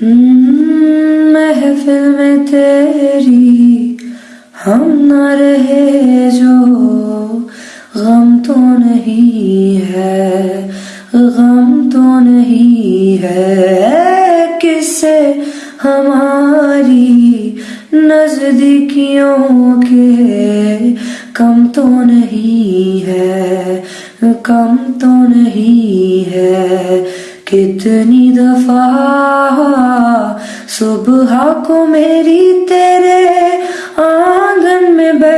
محفل میں تیری ہم نہ رہے جو، غم تو نہیں ہے، غم تو نہیں ہے۔ کس سے ہماری نزدیکیوں کے کم تو نہیں ہے، کم تو نہیں ہے۔ کتنی دفعہ صبح کو میری تیرے آنگن میں بیٹھ